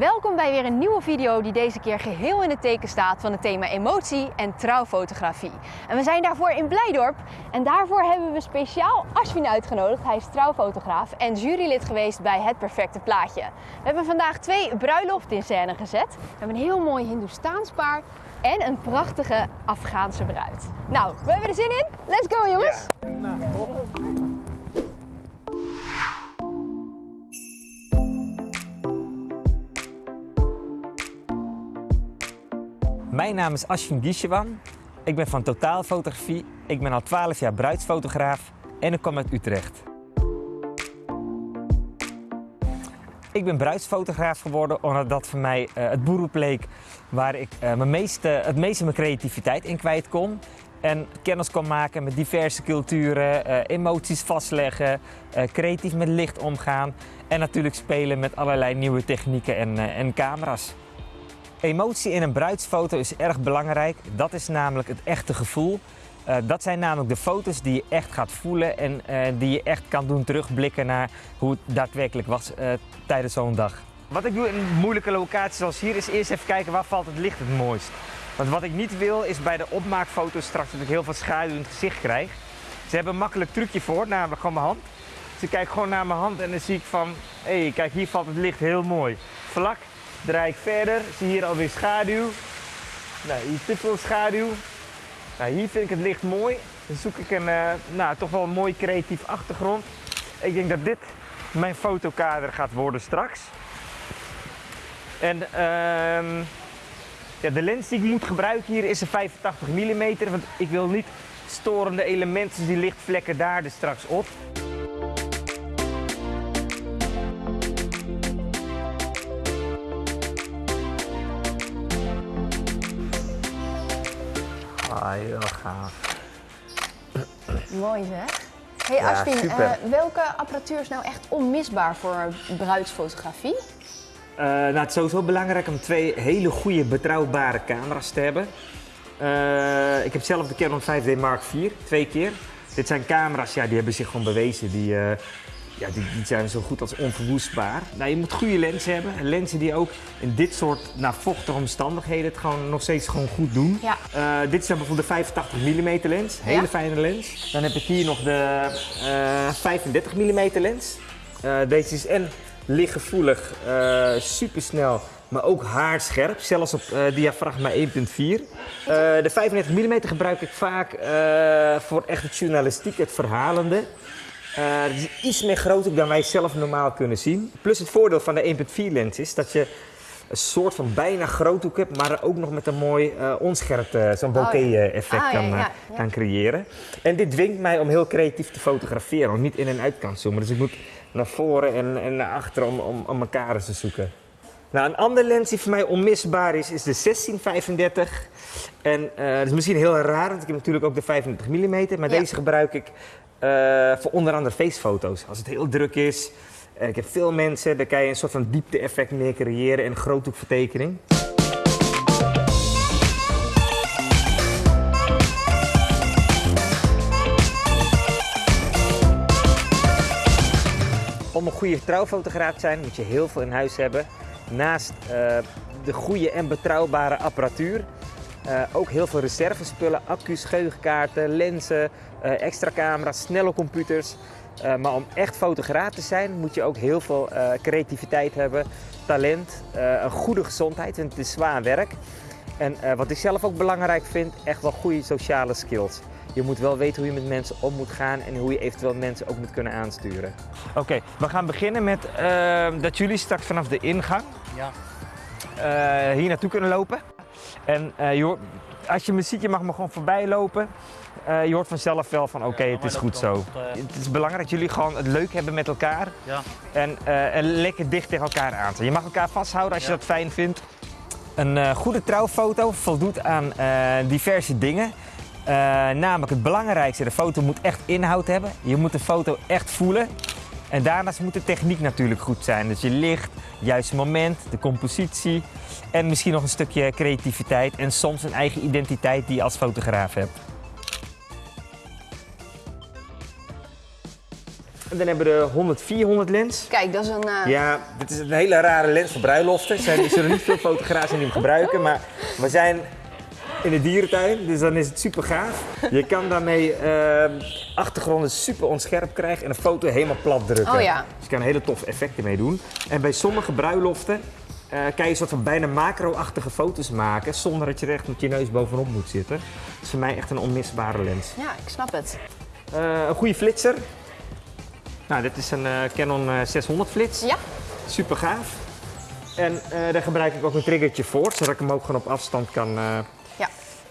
Welkom bij weer een nieuwe video die deze keer geheel in het teken staat van het thema emotie en trouwfotografie. En we zijn daarvoor in Blijdorp en daarvoor hebben we speciaal Ashwin uitgenodigd. Hij is trouwfotograaf en jurylid geweest bij Het Perfecte Plaatje. We hebben vandaag twee bruiloften in scène gezet. We hebben een heel mooi Hindoestaans paar en een prachtige Afghaanse bruid. Nou, we hebben er zin in. Let's go jongens! Mijn naam is Ashwin Gishewan. Ik ben van Totaalfotografie. Ik ben al 12 jaar bruidsfotograaf en ik kom uit Utrecht. Ik ben bruidsfotograaf geworden omdat dat voor mij uh, het beroep leek waar ik uh, mijn meeste, het meeste mijn creativiteit in kwijt kon. En kennis kon maken met diverse culturen, uh, emoties vastleggen, creatief met licht omgaan en natuurlijk spelen met allerlei nieuwe technieken en, en camera's. Emotie in een bruidsfoto is erg belangrijk. Dat is namelijk het echte gevoel. Uh, dat zijn namelijk de foto's die je echt gaat voelen en uh, die je echt kan doen terugblikken naar hoe het daadwerkelijk was uh, tijdens zo'n dag. Wat ik doe in moeilijke locaties zoals hier is eerst even kijken waar valt het licht het mooist. Want wat ik niet wil is bij de opmaakfoto's straks dat ik heel veel schaduw in het gezicht krijg. Ze hebben een makkelijk trucje voor, namelijk gewoon mijn hand. Dus ik kijk gewoon naar mijn hand en dan zie ik van, hé hey, kijk hier valt het licht heel mooi. Vlak, draai ik verder, zie hier alweer schaduw. Nou, hier te veel schaduw. Nou, hier vind ik het licht mooi. Dan zoek ik een, uh, nou, toch wel een mooi creatief achtergrond. Ik denk dat dit mijn fotokader gaat worden straks. En uh, ja, de lens die ik moet gebruiken hier is een 85 mm, want ik wil niet storende elementen, die lichtvlekken daar dus straks op. Ah, heel gaaf. Mooi zeg. Hey Ja, eh, welke apparatuur is nou echt onmisbaar voor bruidsfotografie? Eh, nou, het is sowieso belangrijk om twee hele goede, betrouwbare camera's te hebben. Eh, ik heb zelf de Canon 5D Mark IV, twee keer. Dit zijn camera's, ja, die hebben zich gewoon bewezen. Die, eh, ja, die, die zijn zo goed als onverwoestbaar. Nou, je moet goede lenzen hebben. Lenzen die ook in dit soort nou, vochtige omstandigheden het gewoon nog steeds gewoon goed doen. Ja. Eh, dit is dan bijvoorbeeld de 85 mm lens, hele Ja. fijne lens. Dan heb ik hier nog de eh 35 mm lens. Eh, deze is en lichtgevoelig, eh supersnel, maar ook haarscherp, zelfs op eh, diafragma 1.4. Eh, de 35 mm gebruik ik vaak eh, voor echt het journalistiek, het verhalende. Eh, het is iets meer groot ook dan wij zelf normaal kunnen zien. Plus het voordeel van de 1.4 lens is dat je een soort van bijna groothoek hebt, maar ook nog met een mooi eh, onscherp, eh, zo'n Oh, ja. bokeh effect Ah, kan, ja, ja. kan creëren. En dit dwingt mij om heel creatief te fotograferen, om niet in en uit kan zoomen. Dus ik moet naar voren en, en naar achteren om, om, om mijn kaders te zoeken. Nou, een andere lens die voor mij onmisbaar is, is de 1635. En eh, dat is misschien heel raar, want ik heb natuurlijk ook de 35 mm, maar Ja. deze gebruik ik eh, voor onder andere feestfoto's. Als het heel druk is, en ik heb veel mensen, dan kan je een soort van diepte-effect meer creëren en een groothoekvertekening. Om een goede trouwfotograaf te zijn moet je heel veel in huis hebben. Naast eh, de goede en betrouwbare apparatuur. eh, ook heel veel reservespullen, accu's, geheugenkaarten, lenzen, eh, extra camera's, snelle computers. Maar om echt fotograaf te zijn moet je ook heel veel creativiteit hebben, talent, een goede gezondheid, want het is zwaar werk. En wat ik zelf ook belangrijk vind, echt wel goede sociale skills. Je moet wel weten hoe je met mensen om moet gaan en hoe je eventueel mensen ook moet kunnen aansturen. Oké, we gaan beginnen met eh, dat jullie straks vanaf de ingang Ja. eh, hier naartoe kunnen lopen. En eh, je hoort- als je me ziet, je mag me gewoon voorbij lopen. Eh, je hoort vanzelf wel van oké, Ja, het is goed zo. Het is belangrijk dat jullie gewoon het leuk hebben met elkaar. Ja. En, eh, en lekker dicht tegen elkaar aan zijn. Je mag elkaar vasthouden als je dat fijn vindt. Een eh, goede trouwfoto voldoet aan eh, diverse dingen. Eh, namelijk het belangrijkste, de foto moet echt inhoud hebben. Je moet de foto echt voelen. En daarnaast moet de techniek natuurlijk goed zijn. Dus je licht, het juiste moment, de compositie en misschien nog een stukje creativiteit en soms een eigen identiteit die je als fotograaf hebt. En dan hebben we de 100-400 lens. Kijk, dat is een... eh, Ja, dit is een hele rare lens voor bruiloften. Er zijn- Er zullen niet veel fotografen die hem gebruiken, maar we zijn in de dierentuin, dus dan is het super gaaf. Je kan daarmee eh, achtergronden super onscherp krijgen en een foto helemaal plat drukken. Oh ja. Dus je kan hele toffe effecten mee doen. En bij sommige bruiloften eh, kan je een soort van bijna macro-achtige foto's maken zonder dat je er echt met je neus bovenop moet zitten. Dat is voor mij echt een onmisbare lens. ja, ik snap het. Eh, een goede flitser. Nou, dit is een eh, Canon eh, 600 flits. Ja, Super gaaf. En daar gebruik ik ook een triggertje voor, zodat ik hem ook gewoon op afstand kan.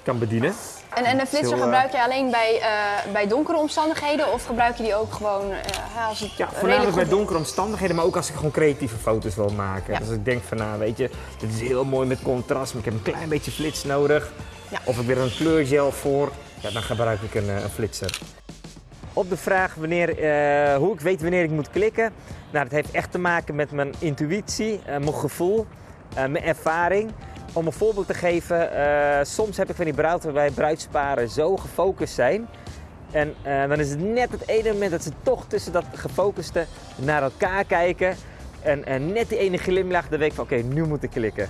Kan bedienen. En, en de flitser Heel, eh, gebruik je alleen bij, eh, bij donkere omstandigheden of gebruik je die ook gewoon eh, als het Ja, voornamelijk bij donkere omstandigheden, maar ook als ik gewoon creatieve foto's wil maken. Ja. Dus ik denk van, nou weet je, dit is heel mooi met contrast, maar ik heb een klein beetje flits nodig. Ja. Of ik weer een kleurgel voor, ja, dan gebruik ik een, een flitser. Op de vraag wanneer, hoe ik weet wanneer ik moet klikken. Nou, dat heeft echt te maken met mijn intuïtie, mijn gevoel, mijn ervaring. Om een voorbeeld te geven, eh, soms heb ik van die bruiden waarbij bruidsparen zo gefocust zijn. En eh, dan is het net het ene moment dat ze toch tussen dat gefocuste naar elkaar kijken. En, en net die ene glimlach, dan weet ik van oké, nu moet ik klikken.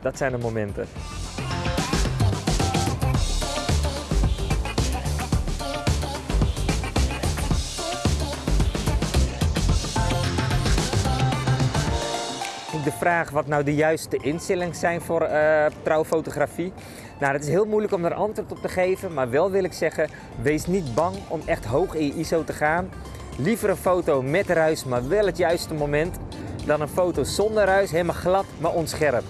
Dat zijn de momenten. De vraag wat nou de juiste instellingen zijn voor eh, trouwfotografie. Nou, het is heel moeilijk om daar antwoord op te geven, maar wel wil ik zeggen, wees niet bang om echt hoog in je ISO te gaan. Liever een foto met ruis, maar wel het juiste moment, dan een foto zonder ruis, helemaal glad, maar onscherp.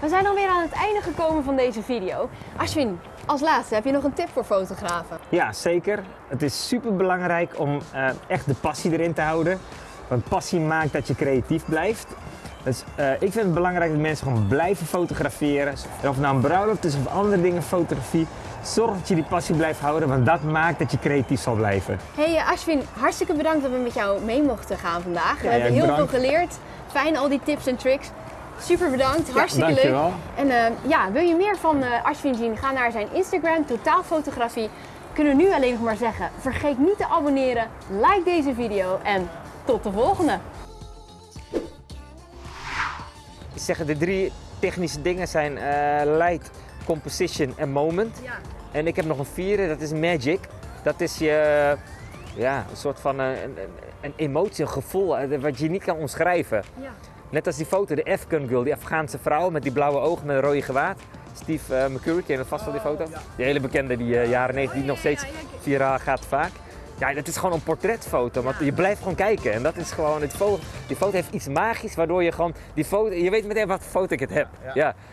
We zijn alweer aan het einde gekomen van deze video. Ashwin, als laatste heb je nog een tip voor fotografen? Ja, zeker. Het is super belangrijk om eh, echt de passie erin te houden. Want passie maakt dat je creatief blijft. Dus eh, ik vind het belangrijk dat mensen gewoon blijven fotograferen. En of nou een bruiloft is of andere dingen fotografie. Zorg dat je die passie blijft houden, want dat maakt dat je creatief zal blijven. Hey eh, Ashwin, hartstikke bedankt dat we met jou mee mochten gaan vandaag. we hebben heel bedankt. veel geleerd. Fijn al die tips en tricks. Super bedankt, hartstikke leuk. dankjewel. En eh, ja, wil je meer van eh Ashwin zien? Ga naar zijn Instagram, Totaalfotografie. Kunnen we nu alleen nog maar zeggen, vergeet niet te abonneren, like deze video en tot de volgende. Ik zeg, de drie technische dingen zijn eh, light, composition en moment. Ja. En ik heb nog een vierde, dat is magic. Dat is je, ja, een soort van een, een, een emotie, een gevoel wat je niet kan omschrijven. Ja. Net als die foto, de Afghan girl, die Afghaanse vrouw met die blauwe ogen met een rode gewaad. Steve eh, McCurry, ken je vast wel die foto? Die hele bekende, die eh, jaren 90, die nog steeds viraal gaat vaak. Ja, dat is gewoon een portretfoto, want je blijft gewoon kijken. En dat is gewoon, die foto, die foto heeft iets magisch, waardoor je gewoon, die foto, je weet meteen wat voor foto ik het heb. Ja.